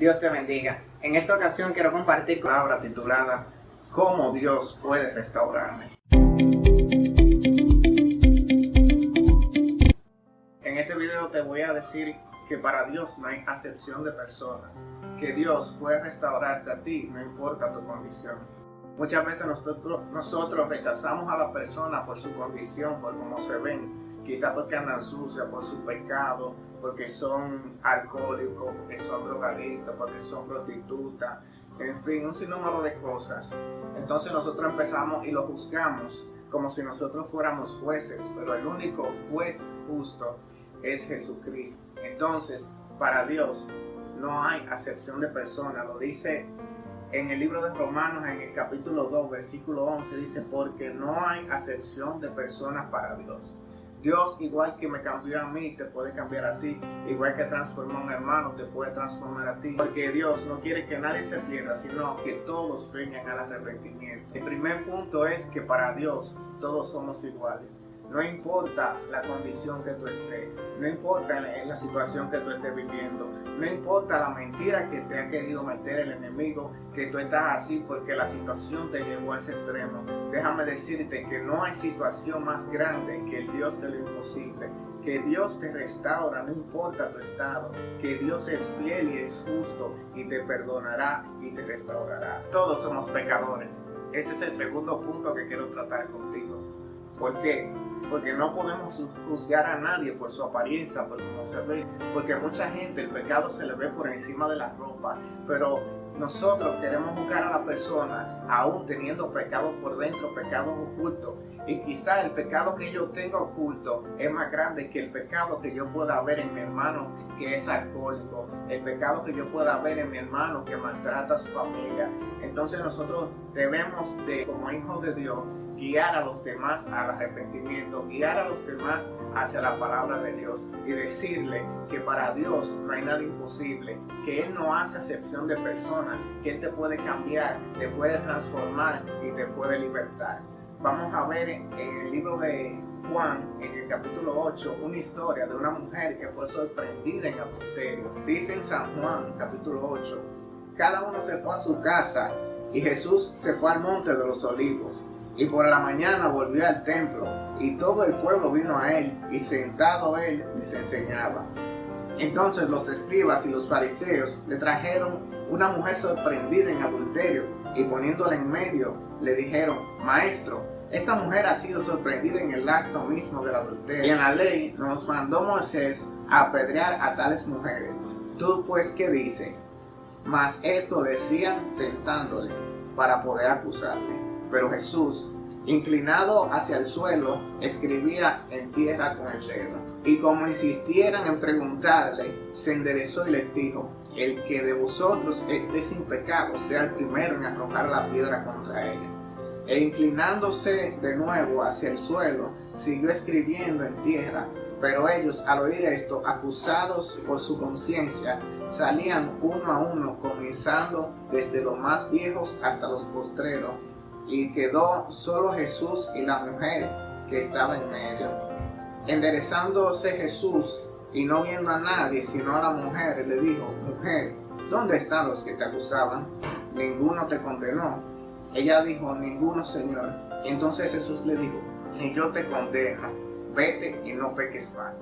Dios te bendiga. En esta ocasión quiero compartir palabra titulada ¿Cómo Dios puede restaurarme? En este video te voy a decir que para Dios no hay acepción de personas, que Dios puede restaurarte a ti, no importa tu condición. Muchas veces nosotros, nosotros rechazamos a la persona por su condición, por cómo se ven, quizás porque andan sucias, por su pecado, porque son alcohólicos, porque son drogadictos, porque son prostitutas, en fin, un sinnúmero de cosas. Entonces nosotros empezamos y lo juzgamos como si nosotros fuéramos jueces, pero el único juez justo es Jesucristo. Entonces, para Dios no hay acepción de persona, lo dice en el libro de Romanos, en el capítulo 2, versículo 11, dice, porque no hay acepción de personas para Dios. Dios, igual que me cambió a mí, te puede cambiar a ti. Igual que transformó a un hermano, te puede transformar a ti. Porque Dios no quiere que nadie se pierda, sino que todos vengan al arrepentimiento. El primer punto es que para Dios todos somos iguales. No importa la condición que tú estés, no importa la situación que tú estés viviendo, no importa la mentira que te ha querido meter el enemigo, que tú estás así porque la situación te llevó a ese extremo. Déjame decirte que no hay situación más grande que el Dios de lo imposible. Que Dios te restaura, no importa tu estado. Que Dios es fiel y es justo y te perdonará y te restaurará. Todos somos pecadores. Ese es el segundo punto que quiero tratar contigo. ¿Por qué? Porque no podemos juzgar a nadie por su apariencia, por cómo se ve, porque mucha gente el pecado se le ve por encima de la ropa, pero nosotros queremos juzgar a la persona aún teniendo pecado por dentro, pecado oculto. Y quizá el pecado que yo tengo oculto es más grande que el pecado que yo pueda ver en mi hermano que es alcohólico, el pecado que yo pueda ver en mi hermano que maltrata a su familia. Entonces nosotros debemos de, como hijos de Dios, guiar a los demás al arrepentimiento, guiar a los demás hacia la palabra de Dios y decirle que para Dios no hay nada imposible, que Él no hace excepción de personas, que Él te puede cambiar, te puede transformar y te puede libertar. Vamos a ver en el libro de Juan, en el capítulo 8, una historia de una mujer que fue sorprendida en adulterio. Dice en San Juan, capítulo 8, cada uno se fue a su casa y Jesús se fue al monte de los olivos. Y por la mañana volvió al templo, y todo el pueblo vino a él, y sentado él les enseñaba. Entonces los escribas y los fariseos le trajeron una mujer sorprendida en adulterio, y poniéndola en medio, le dijeron, Maestro, esta mujer ha sido sorprendida en el acto mismo del adulterio. Y en la ley nos mandó Moisés apedrear a tales mujeres. ¿Tú pues qué dices? Mas esto decían tentándole para poder acusarle. Pero Jesús, inclinado hacia el suelo, escribía en tierra con el dedo. Y como insistieran en preguntarle, se enderezó y les dijo, el que de vosotros esté sin pecado sea el primero en arrojar la piedra contra ella. E inclinándose de nuevo hacia el suelo, siguió escribiendo en tierra. Pero ellos, al oír esto, acusados por su conciencia, salían uno a uno, comenzando desde los más viejos hasta los postreros, y quedó solo Jesús y la mujer que estaba en medio. Enderezándose Jesús y no viendo a nadie sino a la mujer, le dijo, mujer, ¿dónde están los que te acusaban? Ninguno te condenó. Ella dijo, ninguno, Señor. Entonces Jesús le dijo, ni yo te condeno, vete y no peques más.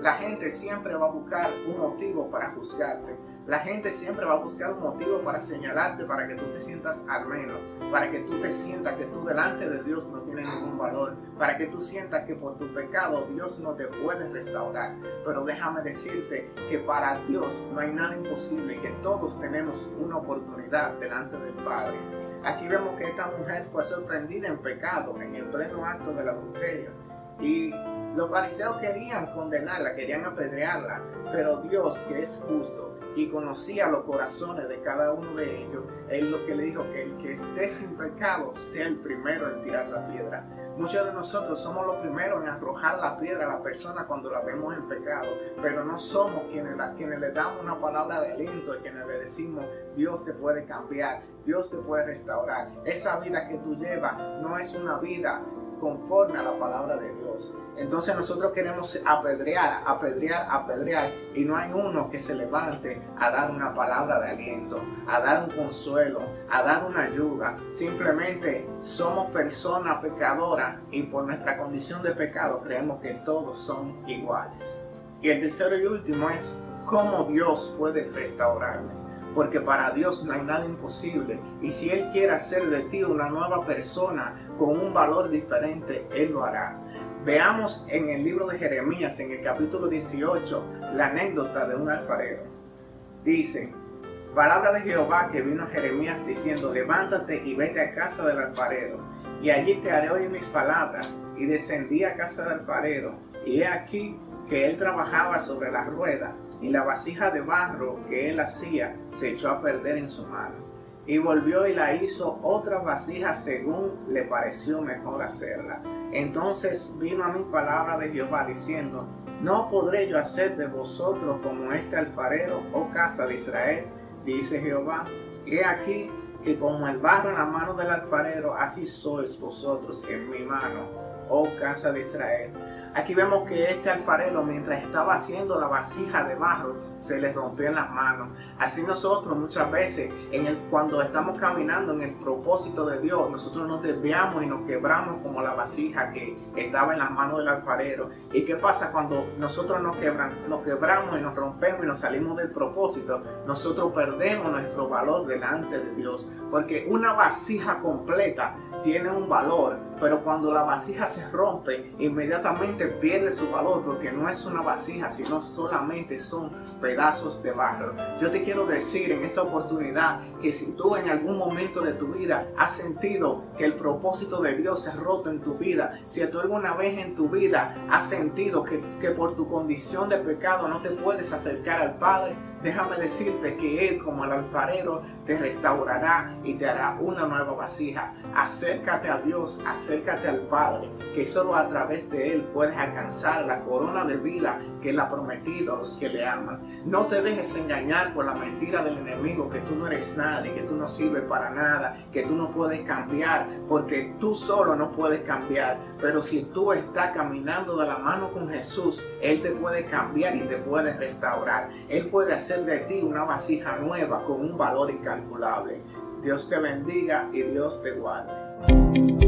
La gente siempre va a buscar un motivo para juzgarte la gente siempre va a buscar un motivo para señalarte, para que tú te sientas al menos, para que tú te sientas que tú delante de Dios no tienes ningún valor, para que tú sientas que por tu pecado Dios no te puede restaurar. Pero déjame decirte que para Dios no hay nada imposible, que todos tenemos una oportunidad delante del Padre. Aquí vemos que esta mujer fue sorprendida en pecado, en el pleno acto del adulterio. Y los fariseos querían condenarla, querían apedrearla, pero Dios, que es justo, y conocía los corazones de cada uno de ellos, él lo que le dijo que el que esté sin pecado sea el primero en tirar la piedra. Muchos de nosotros somos los primeros en arrojar la piedra a la persona cuando la vemos en pecado, pero no somos quienes, quienes le damos una palabra de aliento y quienes le decimos Dios te puede cambiar, Dios te puede restaurar. Esa vida que tú llevas no es una vida conforme a la palabra de Dios. Entonces nosotros queremos apedrear, apedrear, apedrear y no hay uno que se levante a dar una palabra de aliento, a dar un consuelo, a dar una ayuda. Simplemente somos personas pecadoras y por nuestra condición de pecado creemos que todos son iguales. Y el tercero y último es cómo Dios puede restaurarme porque para Dios no hay nada imposible. Y si Él quiere hacer de ti una nueva persona con un valor diferente, Él lo hará. Veamos en el libro de Jeremías, en el capítulo 18, la anécdota de un alfarero. Dice, palabra de Jehová que vino a Jeremías diciendo, levántate y vete a casa del alfarero, y allí te haré oír mis palabras. Y descendí a casa del alfarero, y he aquí que él trabajaba sobre la rueda, y la vasija de barro que él hacía se echó a perder en su mano. Y volvió y la hizo otra vasija según le pareció mejor hacerla. Entonces vino a mi palabra de Jehová diciendo, no podré yo hacer de vosotros como este alfarero, oh casa de Israel, dice Jehová. He aquí que como el barro en la mano del alfarero, así sois vosotros en mi mano, oh casa de Israel. Aquí vemos que este alfarero, mientras estaba haciendo la vasija de barro, se le rompió en las manos. Así nosotros muchas veces, en el, cuando estamos caminando en el propósito de Dios, nosotros nos desviamos y nos quebramos como la vasija que estaba en las manos del alfarero. ¿Y qué pasa cuando nosotros nos, quebran, nos quebramos y nos rompemos y nos salimos del propósito? Nosotros perdemos nuestro valor delante de Dios. Porque una vasija completa tiene un valor, pero cuando la vasija se rompe, inmediatamente pierde su valor porque no es una vasija, sino solamente son pedazos de barro. Yo te quiero decir en esta oportunidad que si tú en algún momento de tu vida has sentido que el propósito de Dios ha roto en tu vida, si tú alguna vez en tu vida has sentido que, que por tu condición de pecado no te puedes acercar al Padre, déjame decirte que Él como el alfarero te restaurará y te hará una nueva vasija. Acércate a Dios, acércate al Padre, que solo a través de Él puedes alcanzar la corona de vida que Él ha prometido a los que le aman. No te dejes engañar por la mentira del enemigo que tú no eres nadie, que tú no sirves para nada, que tú no puedes cambiar, porque tú solo no puedes cambiar. Pero si tú estás caminando de la mano con Jesús, Él te puede cambiar y te puede restaurar. Él puede hacer de ti una vasija nueva con un valor incalculable. Dios te bendiga y Dios te guarde.